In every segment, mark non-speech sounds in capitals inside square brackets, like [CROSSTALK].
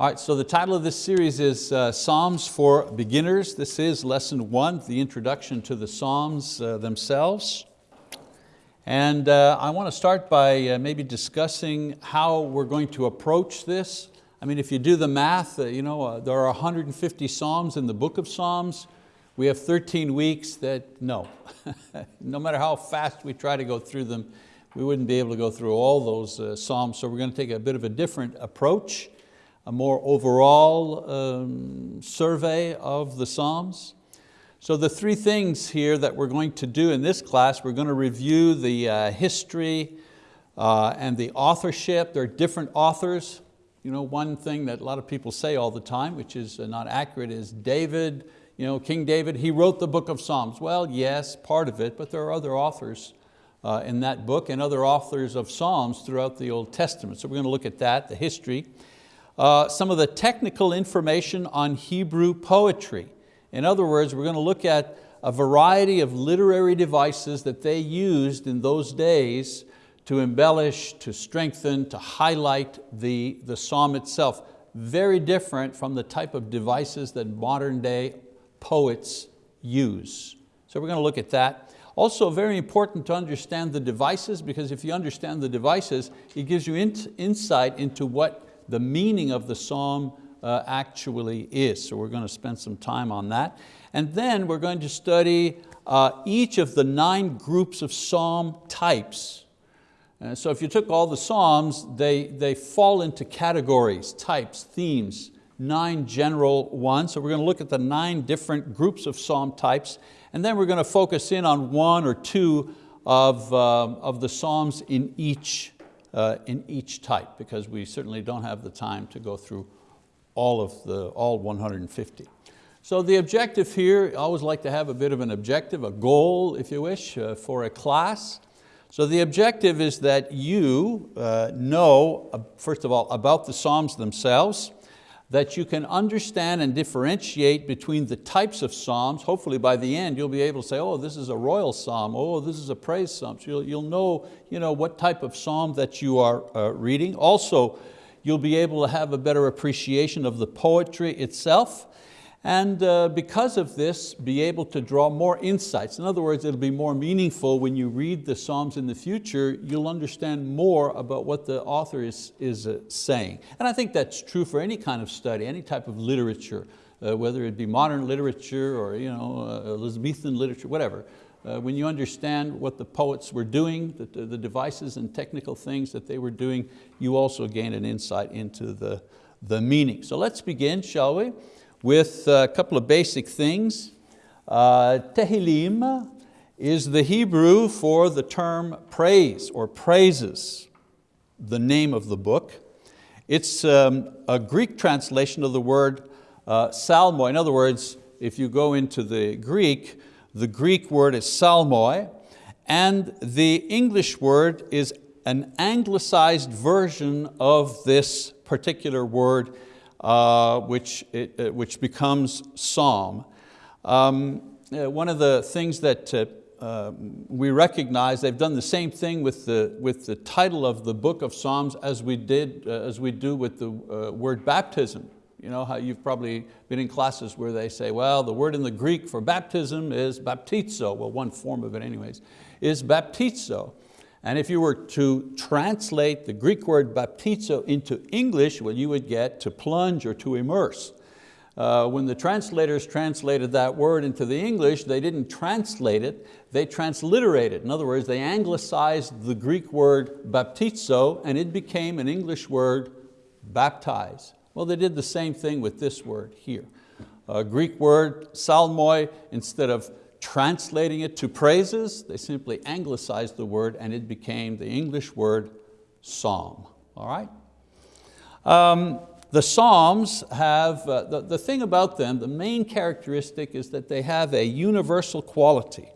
All right, so the title of this series is uh, Psalms for Beginners. This is lesson one, the introduction to the Psalms uh, themselves. And uh, I want to start by uh, maybe discussing how we're going to approach this. I mean, if you do the math, uh, you know, uh, there are 150 Psalms in the book of Psalms. We have 13 weeks that, no, [LAUGHS] no matter how fast we try to go through them, we wouldn't be able to go through all those Psalms. So we're going to take a bit of a different approach a more overall um, survey of the Psalms. So the three things here that we're going to do in this class, we're going to review the uh, history uh, and the authorship. There are different authors. You know, one thing that a lot of people say all the time, which is uh, not accurate, is David, you know, King David, he wrote the book of Psalms. Well, yes, part of it, but there are other authors uh, in that book and other authors of Psalms throughout the Old Testament. So we're going to look at that, the history uh, some of the technical information on Hebrew poetry. In other words, we're going to look at a variety of literary devices that they used in those days to embellish, to strengthen, to highlight the, the psalm itself. Very different from the type of devices that modern day poets use. So we're going to look at that. Also very important to understand the devices because if you understand the devices, it gives you insight into what the meaning of the psalm uh, actually is. So we're going to spend some time on that. And then we're going to study uh, each of the nine groups of psalm types. So if you took all the psalms, they, they fall into categories, types, themes, nine general ones. So we're going to look at the nine different groups of psalm types, and then we're going to focus in on one or two of, uh, of the psalms in each in each type because we certainly don't have the time to go through all of the, all 150. So the objective here, I always like to have a bit of an objective, a goal, if you wish, uh, for a class. So the objective is that you uh, know, uh, first of all, about the Psalms themselves, that you can understand and differentiate between the types of psalms. Hopefully by the end you'll be able to say, oh, this is a royal psalm, oh, this is a praise psalm. So you'll, you'll know, you know what type of psalm that you are uh, reading. Also, you'll be able to have a better appreciation of the poetry itself and uh, because of this, be able to draw more insights. In other words, it'll be more meaningful when you read the Psalms in the future, you'll understand more about what the author is, is uh, saying. And I think that's true for any kind of study, any type of literature, uh, whether it be modern literature or you know, uh, Elizabethan literature, whatever. When you understand what the poets were doing, the, the devices and technical things that they were doing, you also gain an insight into the, the meaning. So let's begin, shall we? With a couple of basic things. Uh, Tehillim is the Hebrew for the term praise or praises, the name of the book. It's um, a Greek translation of the word uh, psalmoi. In other words, if you go into the Greek, the Greek word is psalmoi, and the English word is an anglicized version of this particular word uh, which, it, uh, which becomes psalm. Um, uh, one of the things that uh, uh, we recognize, they've done the same thing with the, with the title of the book of Psalms as we, did, uh, as we do with the word baptism. You know how you've probably been in classes where they say, well, the word in the Greek for baptism is baptizo, well, one form of it anyways, is baptizo. And if you were to translate the Greek word baptizo into English, well, you would get to plunge or to immerse. Uh, when the translators translated that word into the English, they didn't translate it, they transliterated. In other words, they anglicized the Greek word baptizo and it became an English word, baptize. Well, they did the same thing with this word here. A Greek word, psalmoi, instead of translating it to praises, they simply anglicized the word and it became the English word psalm, all right? Um, the Psalms have, uh, the, the thing about them, the main characteristic is that they have a universal quality.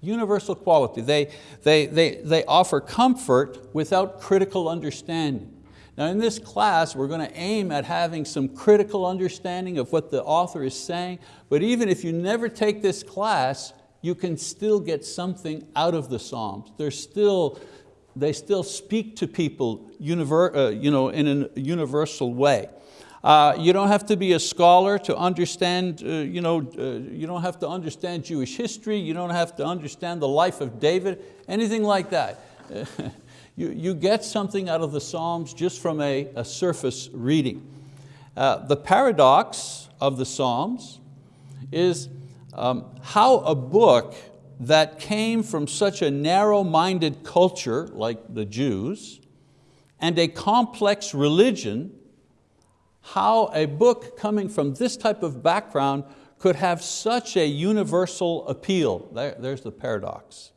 Universal quality. They, they, they, they offer comfort without critical understanding. Now in this class, we're going to aim at having some critical understanding of what the author is saying, but even if you never take this class, you can still get something out of the Psalms. They're still, they still speak to people uh, you know, in a universal way. Uh, you don't have to be a scholar to understand, uh, you, know, uh, you don't have to understand Jewish history, you don't have to understand the life of David, anything like that. [LAUGHS] you, you get something out of the Psalms just from a, a surface reading. Uh, the paradox of the Psalms is um, how a book that came from such a narrow-minded culture like the Jews and a complex religion how a book coming from this type of background could have such a universal appeal. There, there's the paradox.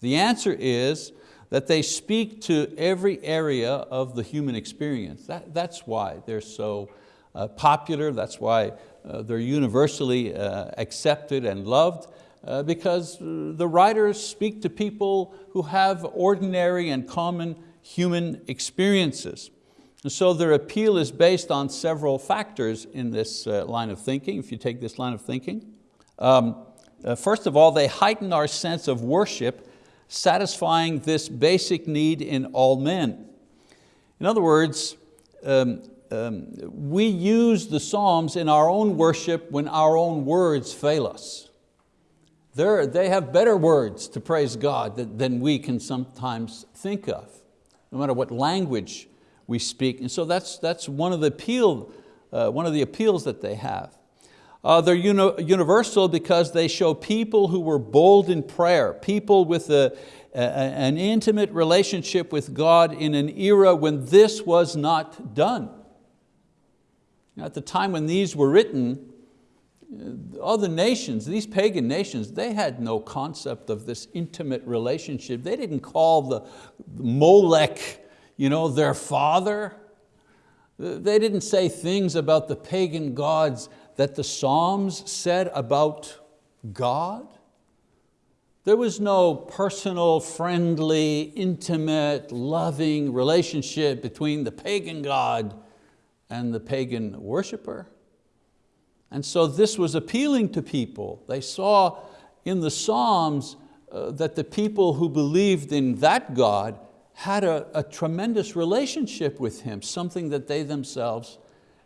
The answer is that they speak to every area of the human experience. That, that's why they're so uh, popular, that's why uh, they're universally uh, accepted and loved, uh, because the writers speak to people who have ordinary and common human experiences. And so their appeal is based on several factors in this uh, line of thinking, if you take this line of thinking. Um, uh, first of all, they heighten our sense of worship, satisfying this basic need in all men. In other words, um, um, we use the Psalms in our own worship when our own words fail us. They're, they have better words to praise God than, we can sometimes think of, no matter what language we speak. And so that's, that's one, of the appeal, uh, one of the appeals that they have. Uh, they're uni universal because they show people who were bold in prayer, people with a, a, an intimate relationship with God in an era when this was not done. At the time when these were written, uh, other nations, these pagan nations, they had no concept of this intimate relationship. They didn't call the Molech you know, their father. They didn't say things about the pagan gods that the Psalms said about God. There was no personal, friendly, intimate, loving relationship between the pagan God and the pagan worshiper. And so this was appealing to people. They saw in the Psalms uh, that the people who believed in that God had a, a tremendous relationship with Him, something that they themselves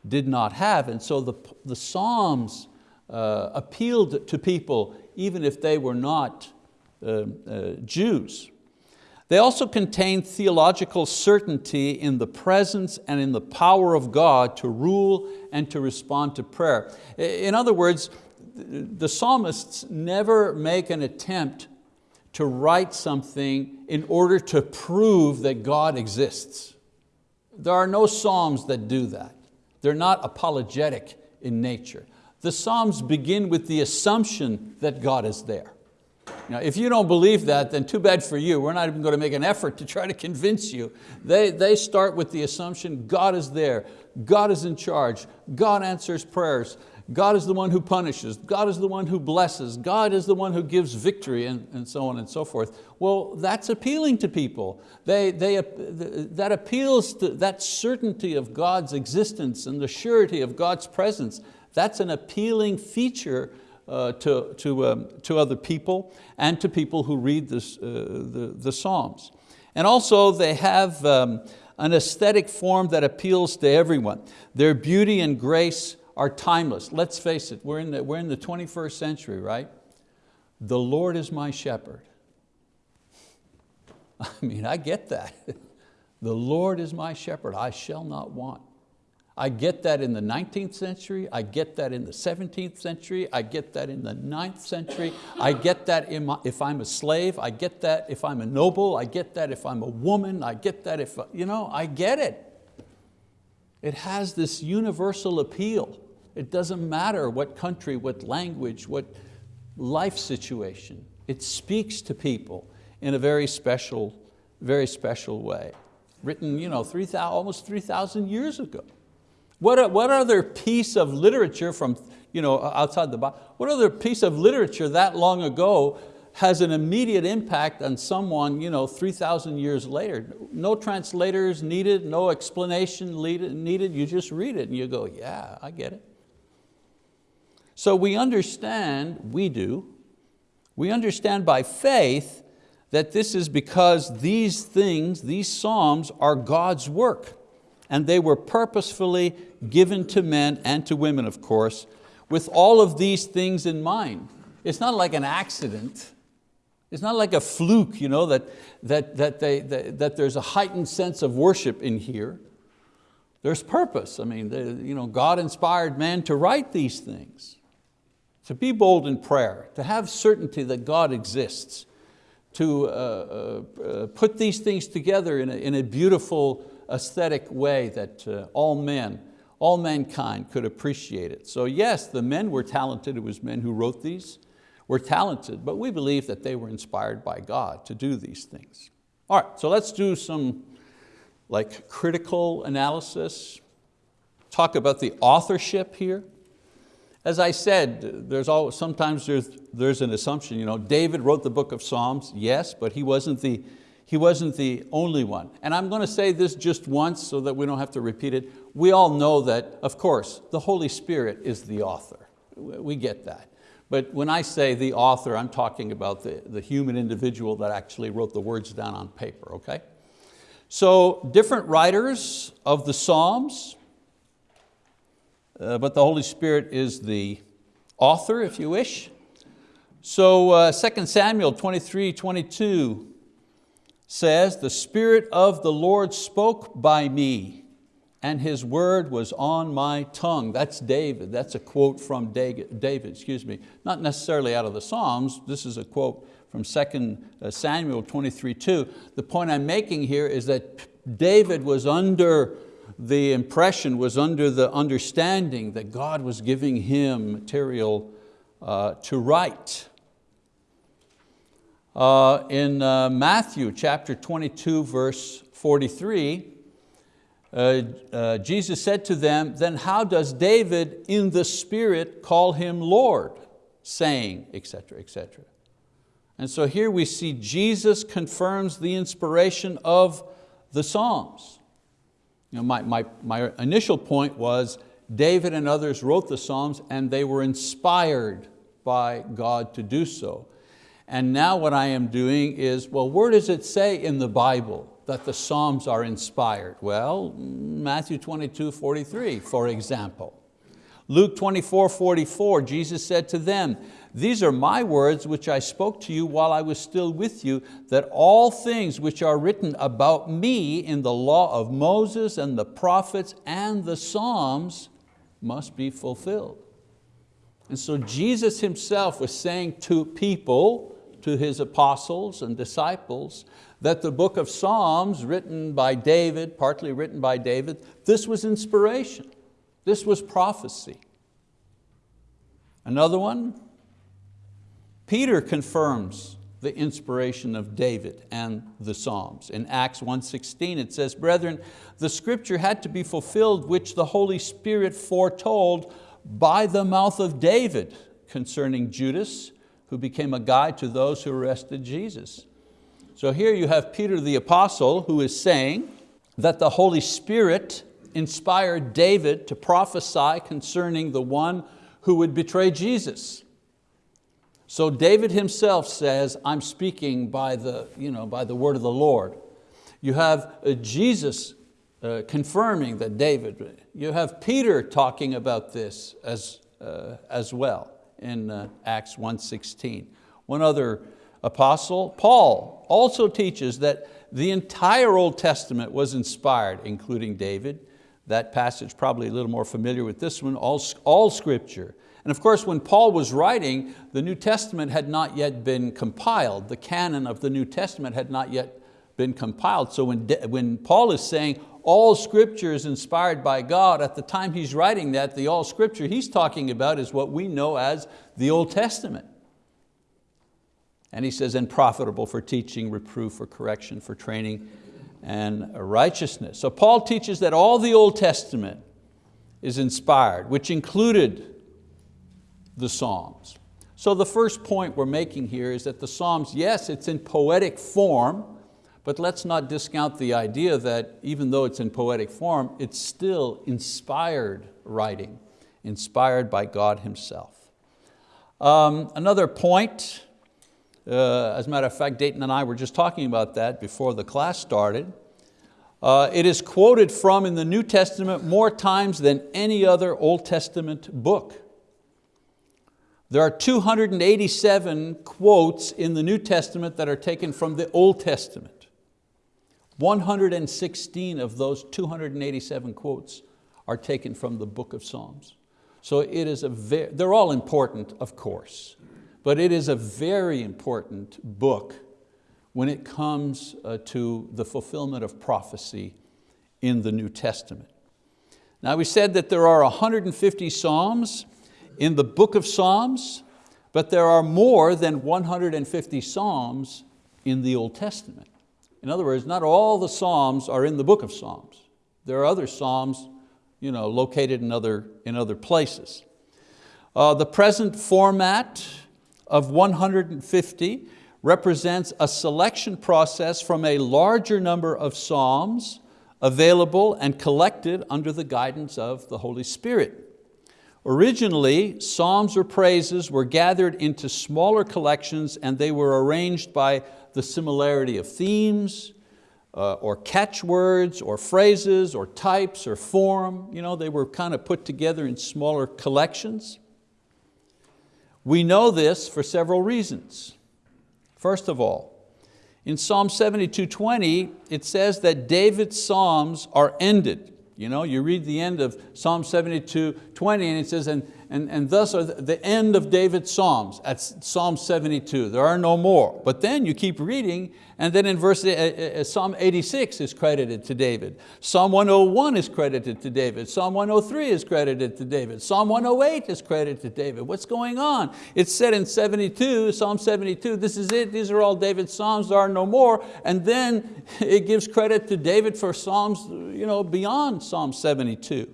did not have. And so the, the Psalms uh, appealed to people even if they were not uh, uh, Jews. They also contain theological certainty in the presence and in the power of God to rule and to respond to prayer. In other words, the psalmists never make an attempt to write something in order to prove that God exists. There are no Psalms that do that. They're not apologetic in nature. The Psalms begin with the assumption that God is there. Now, if you don't believe that, then too bad for you. We're not even going to make an effort to try to convince you. They, they start with the assumption God is there, God is in charge, God answers prayers, God is the one who punishes, God is the one who blesses, God is the one who gives victory and, and so on and so forth. Well, that's appealing to people. They, they, that appeals to that certainty of God's existence and the surety of God's presence. That's an appealing feature uh, to, to, um, to other people and to people who read this, uh, the, the Psalms. And also they have um, an aesthetic form that appeals to everyone. Their beauty and grace are timeless. Let's face it, we're in, the, we're in the 21st century, right? The Lord is my shepherd. [LAUGHS] I mean, I get that. [LAUGHS] The Lord is my shepherd, I shall not want. I get that in the 19th century, I get that in the 17th century, I get that in the 9th century, I get that my, if I'm a slave, I get that if I'm a noble, I get that if I'm a woman, I get that if, you know, I get it. It has this universal appeal. It doesn't matter what country, what language, what life situation. It speaks to people in a very special, very special way. Written you know, 3, 000, almost 3,000 years ago. What, what other piece of literature from you know, outside the Bible, what other piece of literature that long ago has an immediate impact on someone you know, 3,000 years later. No translators needed, no explanation needed, you just read it and you go, yeah, I get it. So we understand, we do, we understand by faith that this is because these things, these Psalms are God's work and they were purposefully given to men and to women, of course, with all of these things in mind. It's not like an accident. It's not like a fluke, you know, that, that, that, they, that, that there's a heightened sense of worship in here. There's purpose. I mean, the, you know, God inspired man to write these things, to be bold in prayer, to have certainty that God exists, to uh, uh, uh, put these things together in a, in a beautiful aesthetic way that uh, all men, all mankind could appreciate it. So yes, the men were talented, it was men who wrote these, were talented, but we believe that they were inspired by God to do these things. All right, so let's do some like critical analysis, talk about the authorship here. As I said, there's always, sometimes there's, there's an assumption, you know, David wrote the book of Psalms, yes, but he wasn't, the, he wasn't the only one. And I'm going to say this just once so that we don't have to repeat it. We all know that, of course, the Holy Spirit is the author. We get that. But when I say the author, I'm talking about the, the human individual that actually wrote the words down on paper, okay? So different writers of the Psalms, uh, but the Holy Spirit is the author, if you wish. So uh, 2 Samuel 23, 22 says, the Spirit of the Lord spoke by me and His word was on my tongue. That's David, that's a quote from David, excuse me. Not necessarily out of the Psalms, this is a quote from 2 uh, Samuel 23, 2. The point I'm making here is that David was under the impression, was under the understanding that God was giving him material uh, to write. Uh, in uh, Matthew chapter 22, verse 43, uh, uh, Jesus said to them, then how does David in the spirit call him Lord, saying, etc., etc. And so here we see Jesus confirms the inspiration of the Psalms. You know, my, my, my initial point was David and others wrote the Psalms and they were inspired by God to do so. And now what I am doing is, well, where does it say in the Bible that the Psalms are inspired? Well, Matthew 22, 43, for example. Luke 24, 44, Jesus said to them, these are my words which I spoke to you while I was still with you, that all things which are written about me in the law of Moses and the prophets and the Psalms must be fulfilled. And so Jesus himself was saying to people, to his apostles and disciples, that the book of Psalms written by David, partly written by David, this was inspiration, this was prophecy. Another one, Peter confirms the inspiration of David and the Psalms. In Acts 1.16 it says, Brethren, the scripture had to be fulfilled which the Holy Spirit foretold by the mouth of David concerning Judas, who became a guide to those who arrested Jesus. So here you have Peter the apostle who is saying that the Holy Spirit inspired David to prophesy concerning the one who would betray Jesus. So David himself says, I'm speaking by the, you know, by the word of the Lord. You have uh, Jesus uh, confirming that David, you have Peter talking about this as, uh, as well in uh, Acts 1.16. One other apostle, Paul, also teaches that the entire Old Testament was inspired, including David. That passage probably a little more familiar with this one, all, all scripture and of course, when Paul was writing, the New Testament had not yet been compiled. The canon of the New Testament had not yet been compiled. So when, when Paul is saying all scripture is inspired by God, at the time he's writing that, the all scripture he's talking about is what we know as the Old Testament. And he says, and profitable for teaching, reproof, for correction, for training, and righteousness. So Paul teaches that all the Old Testament is inspired, which included the Psalms. So the first point we're making here is that the Psalms, yes, it's in poetic form, but let's not discount the idea that even though it's in poetic form, it's still inspired writing, inspired by God Himself. Um, another point, uh, as a matter of fact, Dayton and I were just talking about that before the class started. Uh, it is quoted from in the New Testament more times than any other Old Testament book. There are 287 quotes in the New Testament that are taken from the Old Testament. 116 of those 287 quotes are taken from the book of Psalms. So it is a very, they're all important, of course, but it is a very important book when it comes uh, to the fulfillment of prophecy in the New Testament. Now we said that there are 150 Psalms in the book of Psalms, but there are more than 150 Psalms in the Old Testament. In other words, not all the Psalms are in the book of Psalms. There are other Psalms you know, located in other, in other places. Uh, the present format of 150 represents a selection process from a larger number of Psalms available and collected under the guidance of the Holy Spirit. Originally, psalms or praises were gathered into smaller collections and they were arranged by the similarity of themes, uh, or catchwords or phrases or types or form. You know, they were kind of put together in smaller collections. We know this for several reasons. First of all, in Psalm 72:20, it says that David's Psalms are ended. You know, you read the end of Psalm 72:20 and it says, and, and, and thus are the end of David's Psalms, at Psalm 72, there are no more. But then you keep reading, and then in verse, uh, uh, uh, Psalm 86 is credited to David. Psalm 101 is credited to David. Psalm 103 is credited to David. Psalm 108 is credited to David. What's going on? It's said in 72, Psalm 72, this is it, these are all David's Psalms, there are no more. And then [LAUGHS] it gives credit to David for Psalms you know, beyond Psalm 72.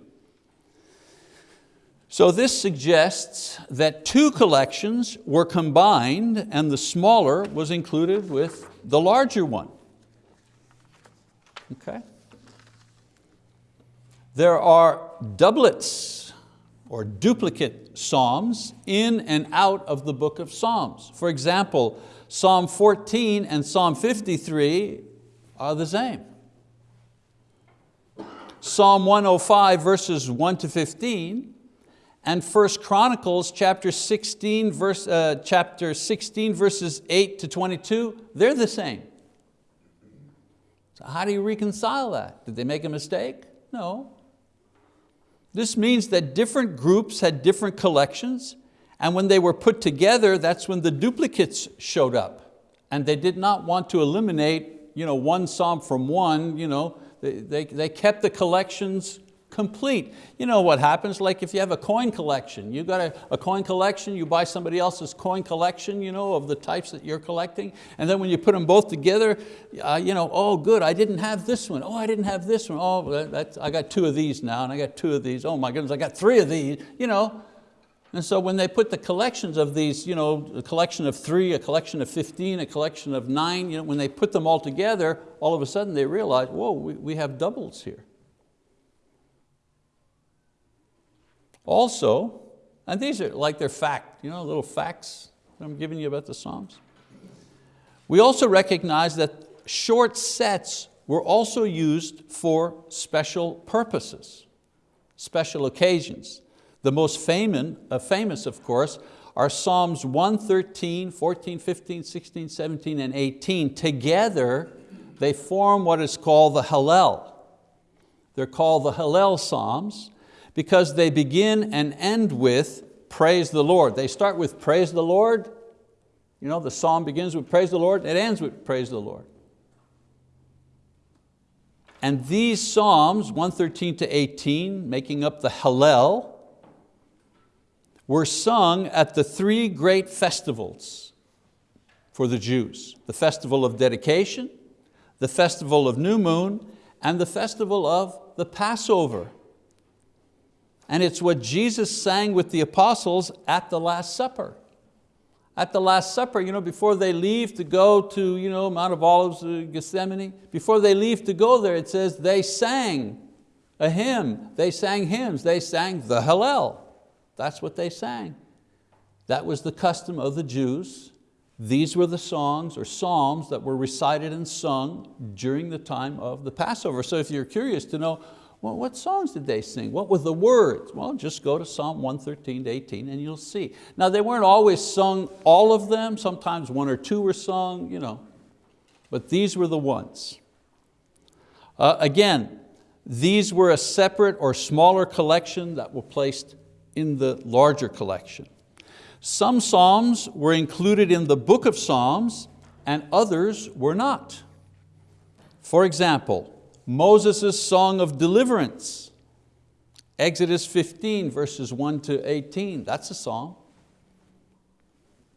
So this suggests that two collections were combined and the smaller was included with the larger one. Okay. There are doublets or duplicate Psalms in and out of the book of Psalms. For example, Psalm 14 and Psalm 53 are the same. Psalm 105 verses 1 to 15 and 1 Chronicles chapter 16, verse, uh, chapter 16 verses 8 to 22, they're the same. So how do you reconcile that? Did they make a mistake? No. This means that different groups had different collections and when they were put together, that's when the duplicates showed up. And they did not want to eliminate you know, one psalm from one, you know, they, they, they kept the collections complete. You know what happens, like if you have a coin collection, you got a, a, coin collection, you buy somebody else's coin collection you know, of the types that you're collecting, and then when you put them both together, uh, you know, oh good, I didn't have this one, oh I didn't have this one, oh I got two of these now, and I got two of these, oh my goodness, I got three of these, you know. And so when they put the collections of these, you know, a collection of three, a collection of 15, a collection of nine, you know, when they put them all together, all of a sudden they realize, whoa, we, we have doubles here. Also, and these are like they're fact, you know, little facts that I'm giving you about the Psalms. We also recognize that short sets were also used for special purposes, special occasions. The most famous, uh, of course, are Psalms 113, 14, 15, 16, 17, and 18. Together, they form what is called the Hallel. They're called the Hallel Psalms, because they begin and end with praise the Lord. They start with praise the Lord. You know, the psalm begins with praise the Lord, it ends with praise the Lord. And these Psalms, 113 to 18, making up the Hallel, were sung at the three great festivals for the Jews. The festival of dedication, the festival of new moon, and the festival of the Passover. And it's what Jesus sang with the apostles at the Last Supper. At the Last Supper, you know, before they leave to go to you know, Mount of Olives, uh, Gethsemane, before they leave to go there, it says they sang a hymn. They sang hymns. They sang the Hallel. That's what they sang. That was the custom of the Jews These were the songs or psalms that were recited and sung during the time of the Passover. So if you're curious to know, well, what songs did they sing? What were the words? Well, just go to Psalm 113 to 18 and you'll see. Now they weren't always sung, all of them, sometimes one or two were sung, you know, but these were the ones. Uh, again, these were a separate or smaller collection that were placed in the larger collection. Some Psalms were included in the book of Psalms and others were not. For example, Moses' song of deliverance, Exodus 15 verses 1 to 18, that's a song.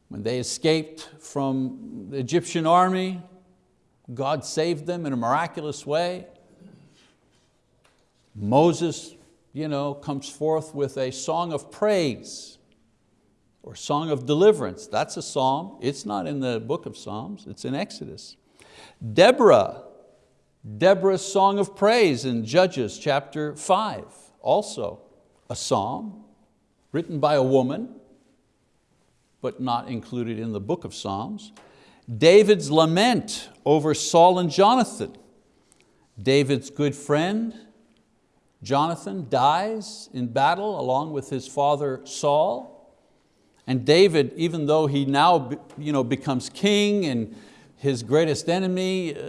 When they escaped from the Egyptian army, God saved them in a miraculous way. Moses you know, comes forth with a song of praise or song of deliverance. That's a psalm. It's not in the book of Psalms, it's in Exodus. Deborah, Deborah's song of praise in Judges chapter five, also a psalm written by a woman, but not included in the book of Psalms. David's lament over Saul and Jonathan, David's good friend, Jonathan dies in battle along with his father Saul. And David, even though he now you know, becomes king and his greatest enemy uh,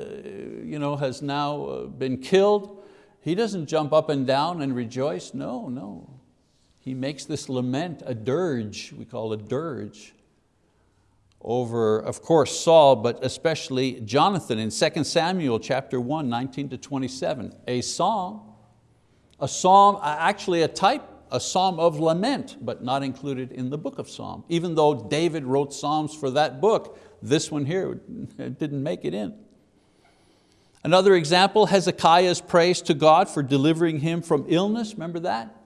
you know, has now uh, been killed, he doesn't jump up and down and rejoice. No, no. He makes this lament, a dirge, we call a dirge, over, of course, Saul, but especially Jonathan in 2 Samuel chapter 1, 19 to 27, a song a psalm, actually a type, a psalm of lament, but not included in the book of Psalm. Even though David wrote psalms for that book, this one here didn't make it in. Another example, Hezekiah's praise to God for delivering him from illness, remember that?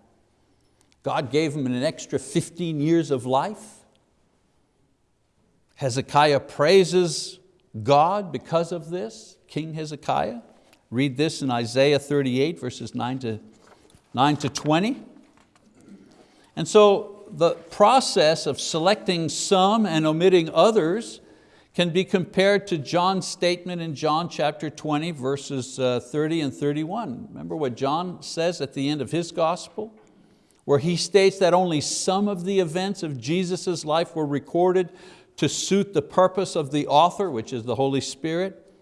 God gave him an extra 15 years of life. Hezekiah praises God because of this, King Hezekiah. Read this in Isaiah 38 verses 9 to 9 to 20. And so the process of selecting some and omitting others can be compared to John's statement in John chapter 20 verses uh, 30 and 31. Remember what John says at the end of his gospel? Where he states that only some of the events of Jesus' life were recorded to suit the purpose of the author, which is the Holy Spirit.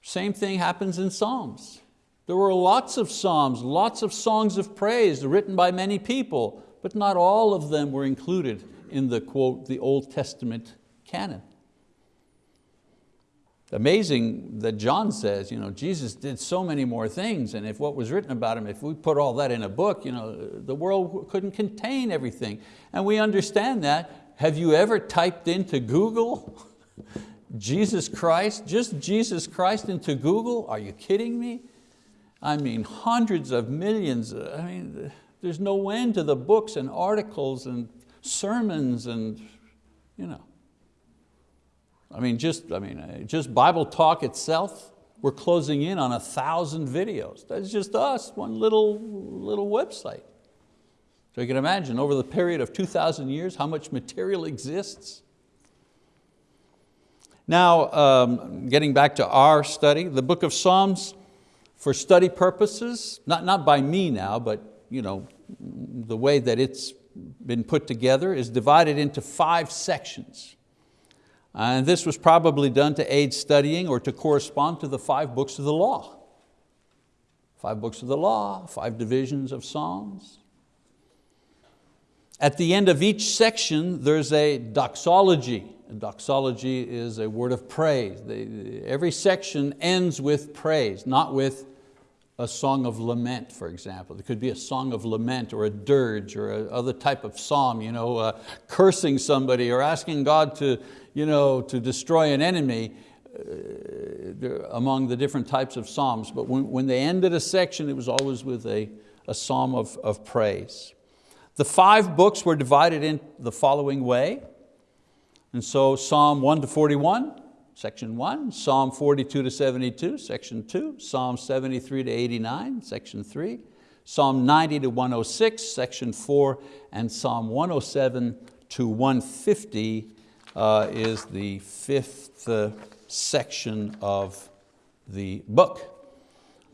Same thing happens in Psalms. There were lots of psalms, lots of songs of praise written by many people, but not all of them were included in the quote, the Old Testament canon. Amazing that John says, you know, Jesus did so many more things and if what was written about him, if we put all that in a book, you know, the world couldn't contain everything. And we understand that. Have you ever typed into Google, [LAUGHS] Jesus Christ, just Jesus Christ into Google? Are you kidding me? I mean, hundreds of millions, I mean, there's no end to the books and articles and sermons and, you know. I mean, just, I mean, uh, just Bible talk itself, we're closing in on a thousand videos. That's just us, one little, little website. So you can imagine over the period of 2,000 years how much material exists. Now, um, getting back to our study, the book of Psalms for study purposes, not, not by me now, but you know, the way that it's been put together is divided into five sections. Uh, and this was probably done to aid studying or to correspond to the five books of the law. Five books of the law, five divisions of Psalms. At the end of each section, there's a doxology, doxology is a word of praise. every section ends with praise, not with a song of lament, for example. It could be a song of lament or a dirge or a other type of psalm, you know, uh, cursing somebody or asking God to, you know, to destroy an enemy uh, among the different types of psalms. But when, when they ended a section, it was always with a, a psalm of, of praise. The five books were divided in the following way. And so Psalm 1 to 41, section one, Psalm 42 to 72, section two, Psalm 73 to 89, section three, Psalm 90 to 106, section four, and Psalm 107 to 150, uh, is the fifth uh, section of the book.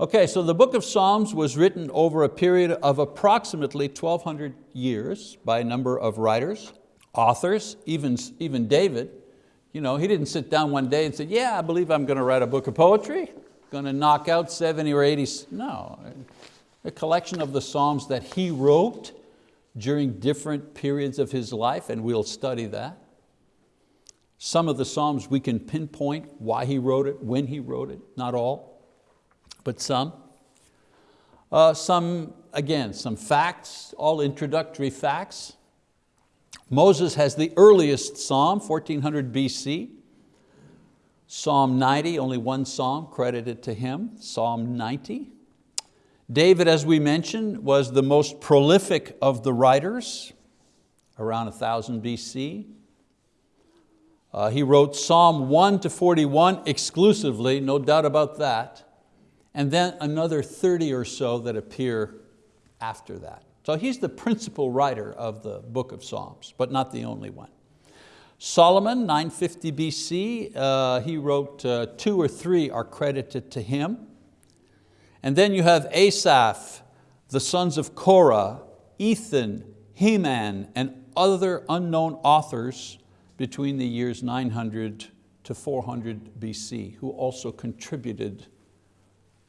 Okay, so the book of Psalms was written over a period of approximately 1,200 years by a number of writers, authors, even, even David. You know, he didn't sit down one day and say, yeah, I believe I'm going to write a book of poetry, going to knock out 70 or 80. No, a collection of the Psalms that he wrote during different periods of his life, and we'll study that. Some of the Psalms we can pinpoint why he wrote it, when he wrote it, not all but some. Uh, some, again, some facts, all introductory facts. Moses has the earliest psalm, 1400 BC. Psalm 90, only one psalm credited to him, Psalm 90. David, as we mentioned, was the most prolific of the writers, around 1000 BC. Uh, he wrote Psalm 1 to 41 exclusively, no doubt about that and then another 30 or so that appear after that. So he's the principal writer of the book of Psalms, but not the only one. Solomon, 950 BC, uh, he wrote uh, two or three are credited to him. And then you have Asaph, the sons of Korah, Ethan, Heman, and other unknown authors between the years 900 to 400 BC who also contributed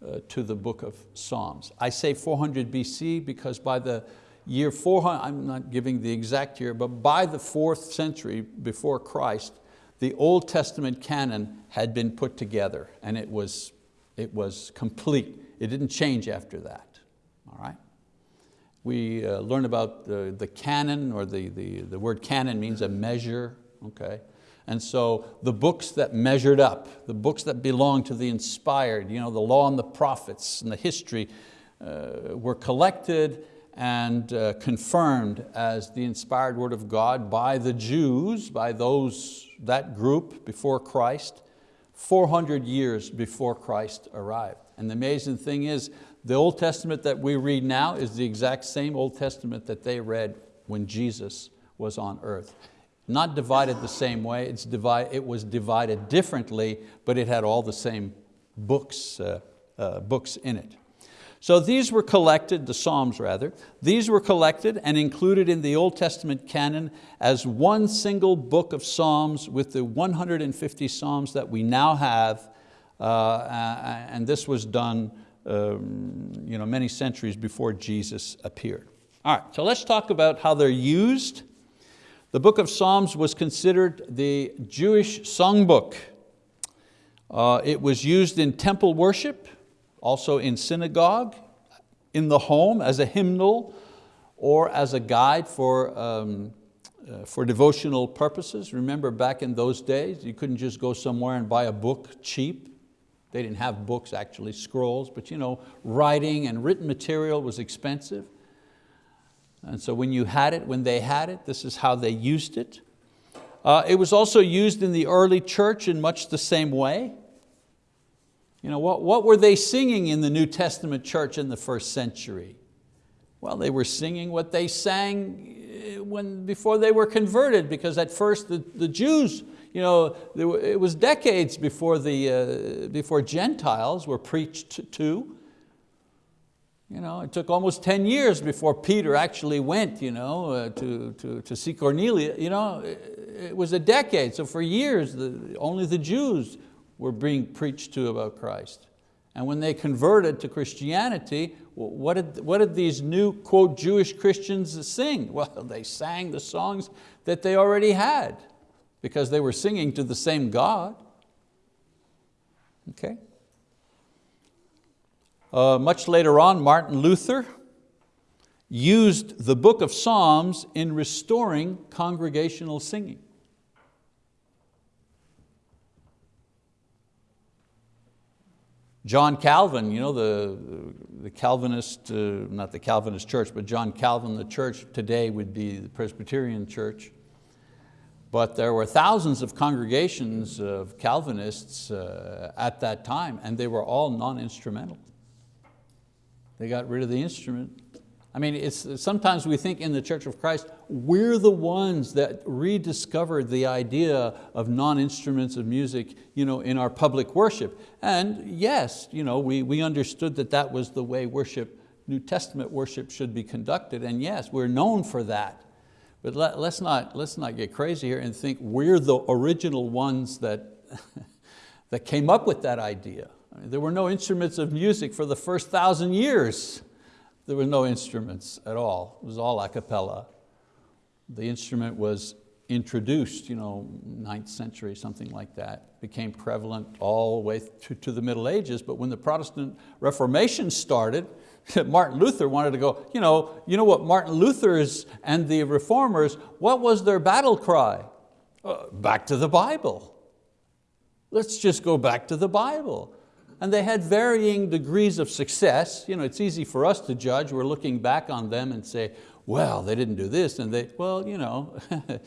uh, to the book of Psalms. I say 400 BC because by the year 400, I'm not giving the exact year, but by the fourth century before Christ, the Old Testament canon had been put together and it was, it was complete. It didn't change after that, all right? We uh, learn about the, the canon, or the, the, the word canon means a measure, okay? And so the books that measured up, the books that belonged to the inspired, you know, the law and the prophets and the history uh, were collected and uh, confirmed as the inspired word of God by the Jews, by those, that group before Christ, 400 years before Christ arrived. And the amazing thing is, the Old Testament that we read now is the exact same Old Testament that they read when Jesus was on earth not divided the same way, it's divide, it was divided differently, but it had all the same books, uh, uh, books in it. So these were collected, the Psalms rather, these were collected and included in the Old Testament canon as one single book of Psalms with the 150 Psalms that we now have, uh, and this was done um, you know, many centuries before Jesus appeared. All right, so let's talk about how they're used the book of Psalms was considered the Jewish songbook. Uh, it was used in temple worship, also in synagogue, in the home as a hymnal, or as a guide for, um, uh, for devotional purposes. Remember back in those days, you couldn't just go somewhere and buy a book cheap. They didn't have books, actually, scrolls, but you know, writing and written material was expensive. And so when you had it, when they had it, this is how they used it. Uh, it was also used in the early church in much the same way. You know, what, what were they singing in the New Testament church in the first century? Well, they were singing what they sang eh, when, before they were converted because at first the, the Jews, you know, it was decades before, the, uh, before Gentiles were preached to. You know, it took almost 10 years before Peter actually went you know, uh, to, to, to see Cornelius. You know, it, it was a decade, so for years the, only the Jews were being preached to about Christ. And when they converted to Christianity, what did, what did these new, quote, Jewish Christians sing? [LAUGHS] Well, they sang the songs that they already had because they were singing to the same God. Okay? Uh, much later on, Martin Luther used the book of Psalms in restoring congregational singing. John Calvin, you know, the, the Calvinist, uh, not the Calvinist church, but John Calvin, the church today would be the Presbyterian church. But there were thousands of congregations of Calvinists uh, at that time, and they were all non-instrumental. They got rid of the instrument. I mean, it's, sometimes we think in the Church of Christ, we're the ones that rediscovered the idea of non-instruments of music you know, in our public worship. And yes, you know, we, we understood that that was the way worship, New Testament worship should be conducted. And yes, we're known for that. But let, us not, let's not get crazy here and think we're the original ones that, [LAUGHS] that came up with that idea. There were no instruments of music for the first thousand years there were no instruments at all. It was all a cappella. The instrument was introduced, you know, ninth century, something like that, became prevalent all the way to, to the Middle Ages, but when the Protestant Reformation started, [LAUGHS] Martin Luther wanted to go, you know, you know what Martin Luther's and the reformers, what was their battle cry? Uh, back to the Bible. Let's just go back to the Bible. And they had varying degrees of success. You know, it's easy for us to judge. We're looking back on them and say, well, they didn't do this. And they, well, you know, [LAUGHS]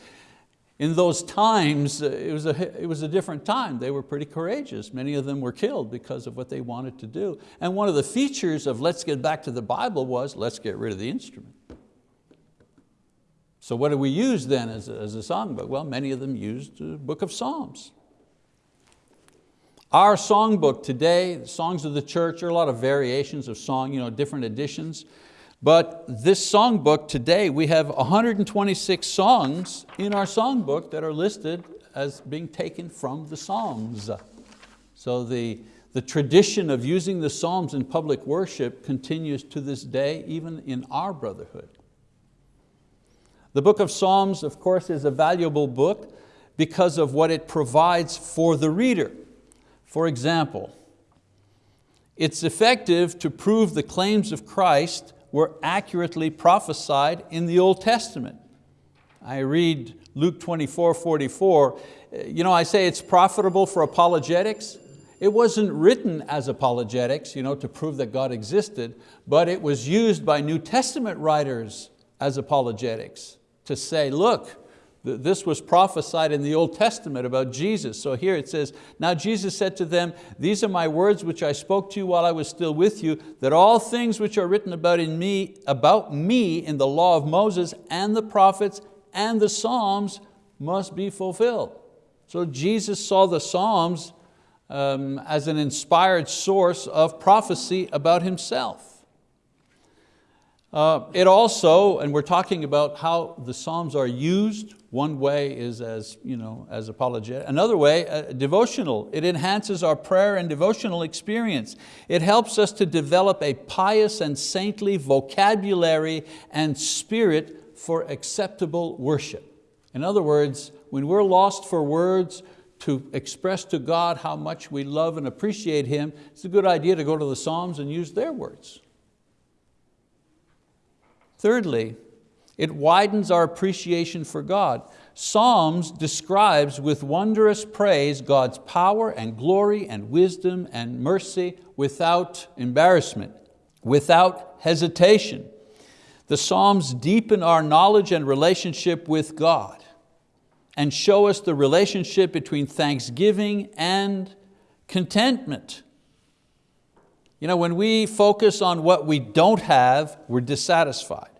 in those times, uh, it was, a, it was a different time. They were pretty courageous. Many of them were killed because of what they wanted to do. And one of the features of let's get back to the Bible was let's get rid of the instrument. So what do we use then as a, as a songbook? Well, many of them used the book of Psalms. Our songbook today, the songs of the church, there are a lot of variations of song, you know, different editions. But this songbook today, we have 126 songs in our songbook that are listed as being taken from the Psalms. So the, the tradition of using the Psalms in public worship continues to this day, even in our brotherhood. The book of Psalms, of course, is a valuable book because of what it provides for the reader. For example, it's effective to prove the claims of Christ were accurately prophesied in the Old Testament. I read Luke 24, 44, you know, I say it's profitable for apologetics. It wasn't written as apologetics you know, to prove that God existed, but it was used by New Testament writers as apologetics to say, look, this was prophesied in the Old Testament about Jesus. So here it says, now Jesus said to them, these are my words which I spoke to you while I was still with you, that all things which are written about, in me, about me in the law of Moses and the prophets and the Psalms must be fulfilled. So Jesus saw the Psalms um, as an inspired source of prophecy about Himself. Uh, it also, and we're talking about how the Psalms are used, one way is as, you know, as apologetic. Another way, uh, devotional. It enhances our prayer and devotional experience. It helps us to develop a pious and saintly vocabulary and spirit for acceptable worship. In other words, when we're lost for words to express to God how much we love and appreciate Him, it's a good idea to go to the Psalms and use their words. Thirdly, it widens our appreciation for God. Psalms describes with wondrous praise God's power and glory and wisdom and mercy without embarrassment, without hesitation. The Psalms deepen our knowledge and relationship with God and show us the relationship between thanksgiving and contentment. You know, when we focus on what we don't have, we're dissatisfied.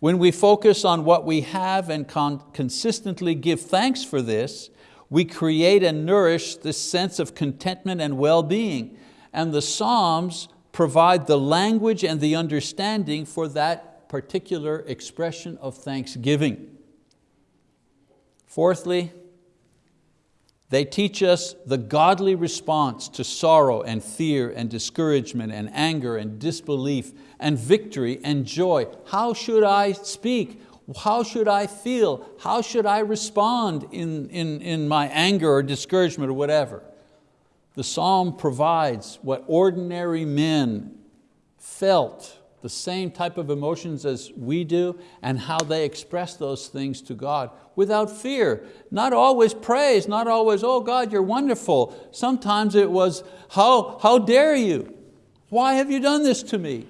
When we focus on what we have and consistently give thanks for this, we create and nourish this sense of contentment and well-being. And the Psalms provide the language and the understanding for that particular expression of thanksgiving. Fourthly, they teach us the godly response to sorrow and fear and discouragement and anger and disbelief and victory and joy. How should I speak? How should I feel? How should I respond in, in, in my anger or discouragement or whatever? The psalm provides what ordinary men felt the same type of emotions as we do and how they express those things to God without fear. Not always praise, not always, oh God, you're wonderful. Sometimes it was, how, how dare you? Why have you done this to me?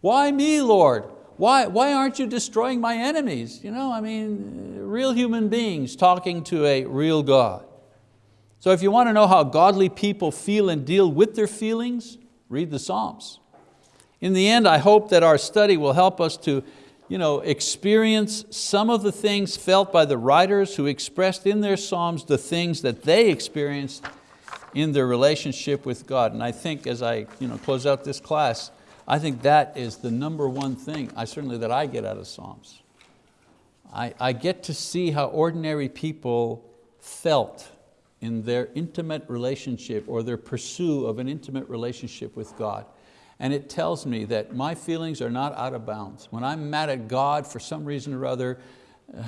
Why me, Lord? Why, why aren't you destroying my enemies? You know, I mean, real human beings talking to a real God. So if you want to know how godly people feel and deal with their feelings, read the Psalms. In the end, I hope that our study will help us to you know, experience some of the things felt by the writers who expressed in their Psalms the things that they experienced in their relationship with God. And I think as I you know, close out this class, I think that is the number one thing, I certainly that I get out of Psalms. I, I get to see how ordinary people felt in their intimate relationship or their pursuit of an intimate relationship with God. And it tells me that my feelings are not out of bounds. When I'm mad at God for some reason or other, [SIGHS]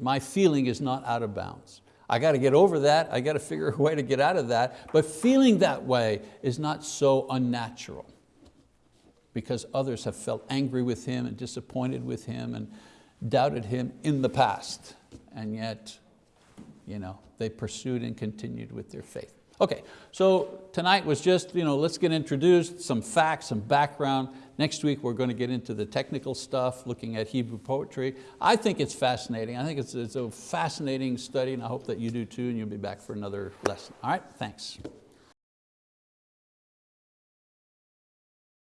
my feeling is not out of bounds. I got to get over that, I got to figure a way to get out of that, but feeling that way is not so unnatural because others have felt angry with Him and disappointed with Him and doubted Him in the past, and yet you know, they pursued and continued with their faith. Okay, so tonight was just, you know, let's get introduced, some facts, some background. Next week we're going to get into the technical stuff, looking at Hebrew poetry. I think it's fascinating. I think it's, it's a fascinating study and I hope that you do too and you'll be back for another lesson. All right, thanks.